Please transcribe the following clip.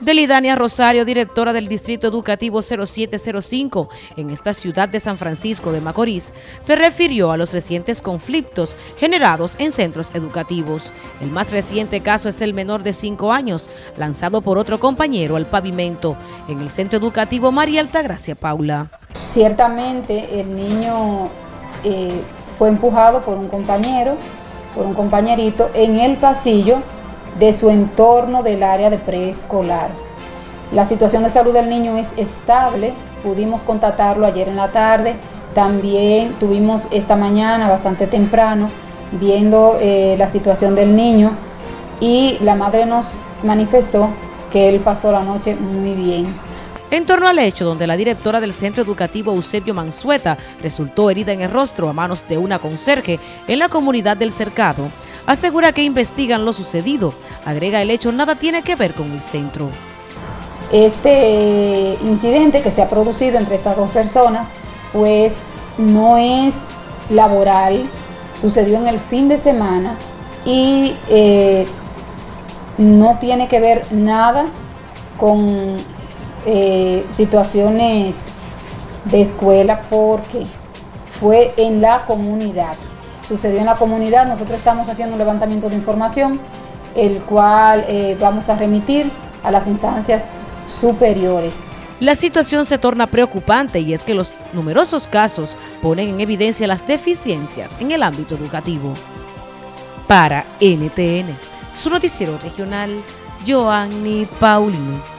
Delidania Rosario, directora del Distrito Educativo 0705 en esta ciudad de San Francisco de Macorís, se refirió a los recientes conflictos generados en centros educativos. El más reciente caso es el menor de 5 años, lanzado por otro compañero al pavimento en el centro educativo María Altagracia Paula. Ciertamente el niño eh, fue empujado por un compañero, por un compañerito en el pasillo de su entorno del área de preescolar. La situación de salud del niño es estable, pudimos contactarlo ayer en la tarde, también tuvimos esta mañana bastante temprano viendo eh, la situación del niño y la madre nos manifestó que él pasó la noche muy bien. En torno al hecho donde la directora del centro educativo Eusebio Mansueta resultó herida en el rostro a manos de una conserje en la comunidad del cercado, asegura que investigan lo sucedido. Agrega el hecho nada tiene que ver con el centro. Este incidente que se ha producido entre estas dos personas, pues no es laboral, sucedió en el fin de semana y eh, no tiene que ver nada con eh, situaciones de escuela porque fue en la comunidad sucedió en la comunidad. Nosotros estamos haciendo un levantamiento de información, el cual eh, vamos a remitir a las instancias superiores. La situación se torna preocupante y es que los numerosos casos ponen en evidencia las deficiencias en el ámbito educativo. Para NTN, su noticiero regional, Joanny Paulino.